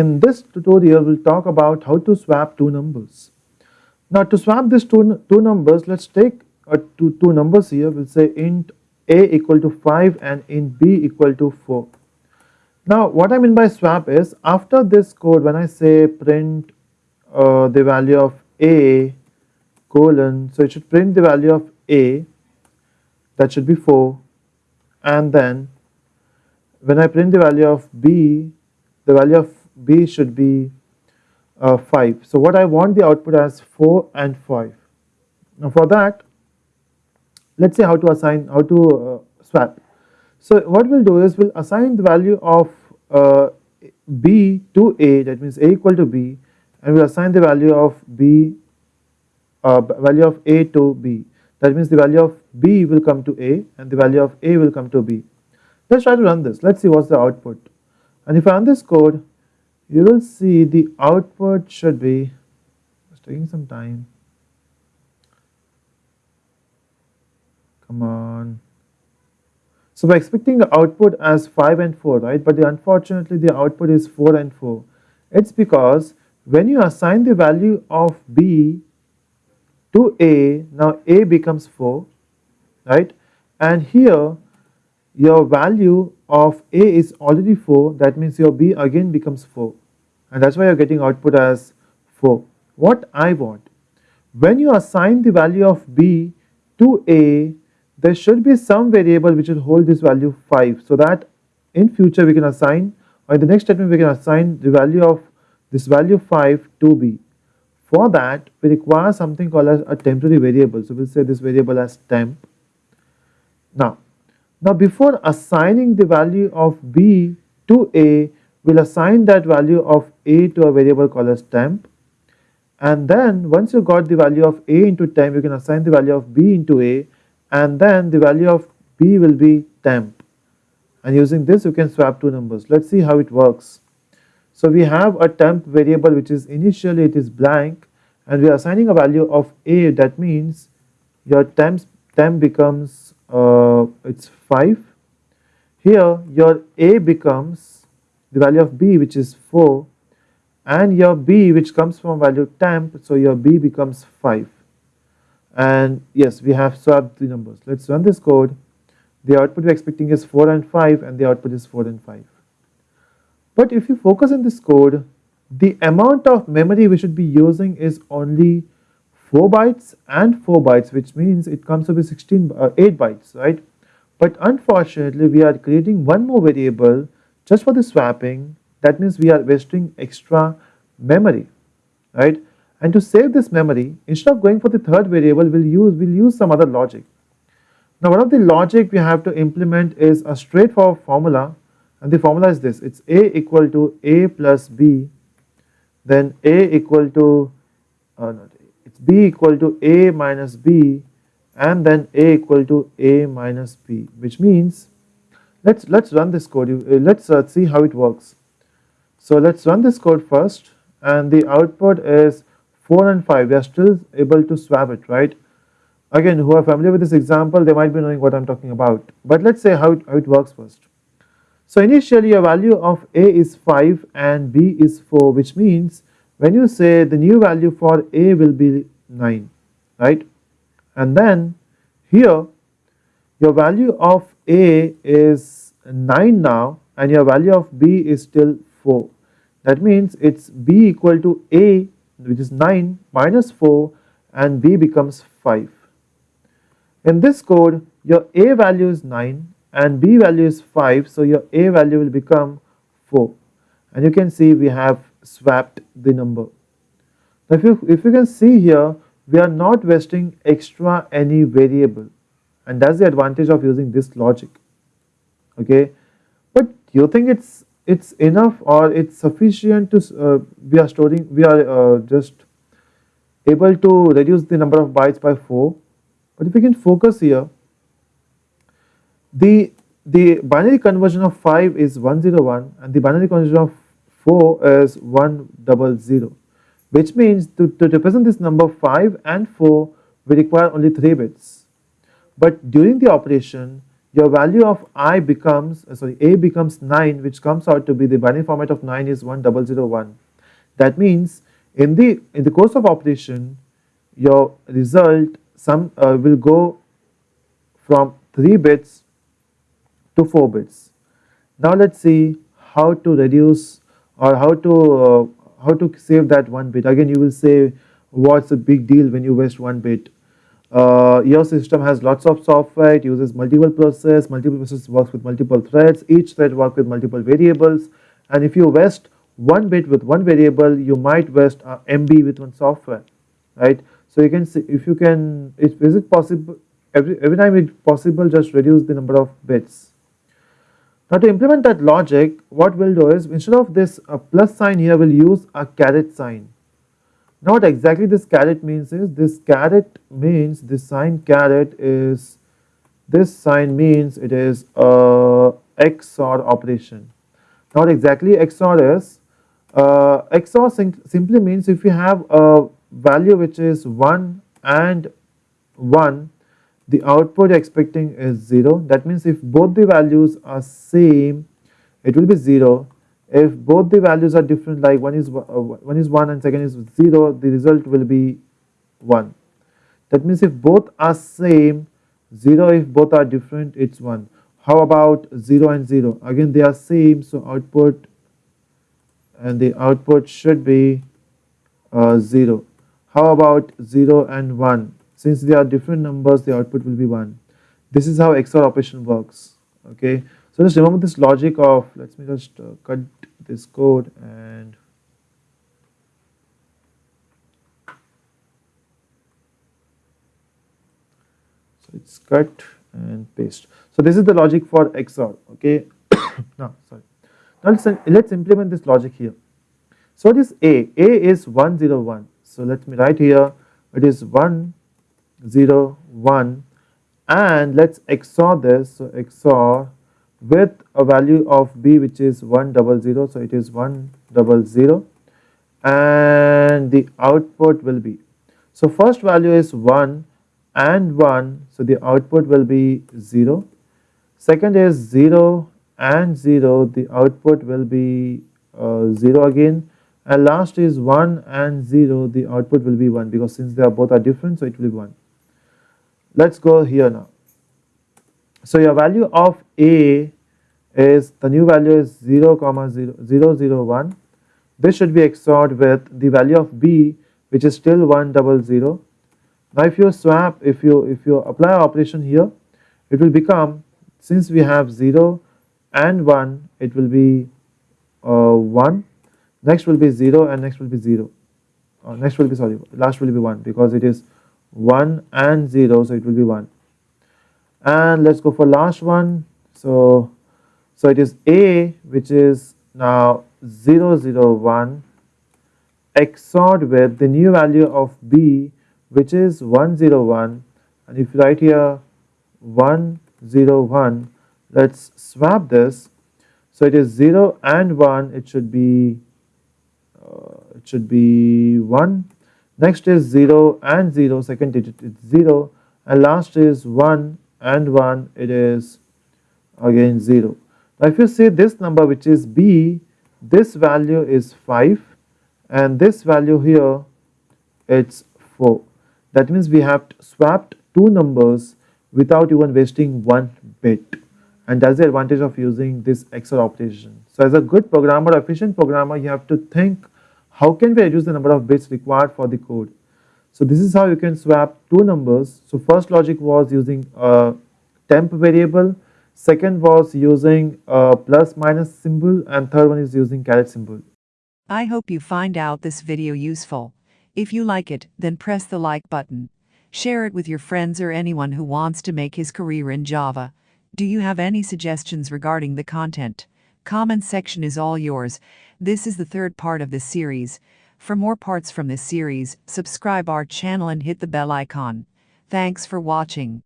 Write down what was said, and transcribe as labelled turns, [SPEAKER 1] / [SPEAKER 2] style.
[SPEAKER 1] in this tutorial we'll talk about how to swap two numbers. Now to swap these two, two numbers, let's take uh, two, two numbers here, we'll say int a equal to 5 and int b equal to 4. Now what I mean by swap is after this code when I say print uh, the value of a colon, so it should print the value of a that should be 4 and then when I print the value of b the value of b should be uh, 5. So what I want the output as 4 and 5. Now for that let's see how to assign how to uh, swap. So what we'll do is we'll assign the value of uh, b to a that means a equal to b and we'll assign the value of b uh, value of a to b that means the value of b will come to a and the value of a will come to b. Let's try to run this let's see what's the output and if I run this code you will see the output should be it's taking some time. Come on. So we're expecting the output as 5 and 4 right? But the, unfortunately the output is 4 and 4 it's because when you assign the value of b to a now a becomes 4 right? And here your value of a is already 4 that means your b again becomes 4 and that is why you are getting output as 4. What I want when you assign the value of b to a there should be some variable which will hold this value 5 so that in future we can assign or in the next statement we can assign the value of this value 5 to b. For that we require something called as a temporary variable so we will say this variable as temp. Now now before assigning the value of b to a, we'll assign that value of a to a variable called as temp. And then once you got the value of a into temp, you can assign the value of b into a and then the value of b will be temp. And using this you can swap two numbers. Let's see how it works. So we have a temp variable which is initially it is blank and we are assigning a value of a that means your temp, temp becomes uh, it's 5. Here your A becomes the value of B which is 4 and your B which comes from value temp so your B becomes 5 and yes we have swapped the numbers. Let us run this code the output we are expecting is 4 and 5 and the output is 4 and 5. But if you focus in this code the amount of memory we should be using is only 4 bytes and 4 bytes which means it comes to be 16 uh, 8 bytes right? But unfortunately we are creating one more variable just for the swapping. That means we are wasting extra memory right? And to save this memory instead of going for the third variable we'll use we'll use some other logic. Now one of the logic we have to implement is a straightforward formula and the formula is this. It's a equal to a plus b then a equal to uh, not it's b equal to a minus b and then a equal to a minus b which means let's let's run this code. Uh, let's uh, see how it works. So let's run this code first and the output is 4 and 5 we are still able to swap it right? Again who are familiar with this example they might be knowing what I'm talking about. But let's say how it, how it works first. So initially a value of a is 5 and b is 4 which means when you say the new value for a will be 9 right? And then here your value of a is 9 now and your value of b is still 4 that means it's b equal to a which is 9 minus 4 and b becomes 5 in this code your a value is 9 and b value is 5 so your a value will become 4 and you can see we have swapped the number. Now if you if you can see here we are not wasting extra any variable. And that's the advantage of using this logic. Okay? But you think it's it's enough or it's sufficient to uh, we are storing we are uh, just able to reduce the number of bytes by 4 but if we can focus here the the binary conversion of 5 is 101 and the binary conversion of 4 is 100 which means to, to represent this number 5 and 4 we require only 3 bits. But during the operation your value of i becomes uh, sorry a becomes 9 which comes out to be the binary format of 9 is 1001 that means in the in the course of operation your result some uh, will go from 3 bits to 4 bits now let's see how to reduce or how to uh, how to save that one bit. Again you will say what's the big deal when you waste one bit? Uh, your system has lots of software it uses multiple process multiple process works with multiple threads each thread works with multiple variables. And if you waste one bit with one variable you might waste a MB with one software right? So you can see if you can is, is it possible every, every time it's possible just reduce the number of bits now to implement that logic, what we'll do is instead of this uh, plus sign here, we'll use a caret sign. Now what exactly this caret means is, this caret means this sign caret is, this sign means it is a XOR operation. Now what exactly XOR is, uh, XOR sim simply means if you have a value which is 1 and 1 the output expecting is 0 that means if both the values are same it will be 0 if both the values are different like one is uh, one is 1 and second is 0 the result will be 1 that means if both are same 0 if both are different it's 1 how about 0 and 0 again they are same so output and the output should be uh, 0 how about 0 and 1 since they are different numbers the output will be 1 this is how XOR operation works okay? So just remember this logic of let me just uh, cut this code and so it's cut and paste. So this is the logic for XOR okay? No sorry. Now let's, let's implement this logic here. So what is A A is 101 so let me write here it is 1 0, 1 and let's XOR this. So, XOR with a value of B which is 100. So, it is 100 and the output will be. So, first value is 1 and 1. So, the output will be 0. Second is 0 and 0. The output will be uh, 0 again and last is 1 and 0 the output will be 1 because since they are both are different so it will be 1 let's go here now. So your value of a is the new value is 0 comma 0, 0 0 1 this should be XORed with the value of b which is still 1 double 0 now if you swap if you if you apply operation here it will become since we have 0 and 1 it will be uh, 1 next will be 0 and next will be 0 uh, next will be sorry last will be 1 because it is 1 and 0 so it will be 1 and let's go for last one. So so it is a which is now 0 0 1 XORed with the new value of b which is 1 0 1 and if you write here 1 0 1 let's swap this. So it is 0 and 1 it should be uh, it should be 1 Next is 0 and 0, second digit is 0 and last is 1 and 1 it is again 0. Now if you see this number which is B, this value is 5 and this value here it's 4. That means we have swapped two numbers without even wasting one bit and that's the advantage of using this XOR operation. So as a good programmer, efficient programmer, you have to think how can we reduce the number of bits required for the code? So this is how you can swap two numbers. So first logic was using a temp variable, second was using a plus minus symbol and third one is using caret symbol.
[SPEAKER 2] I hope you find out this video useful. If you like it, then press the like button. Share it with your friends or anyone who wants to make his career in Java. Do you have any suggestions regarding the content? Comment section is all yours. This is the third part of this series. For more parts from this series, subscribe our channel and hit the bell icon. Thanks for watching.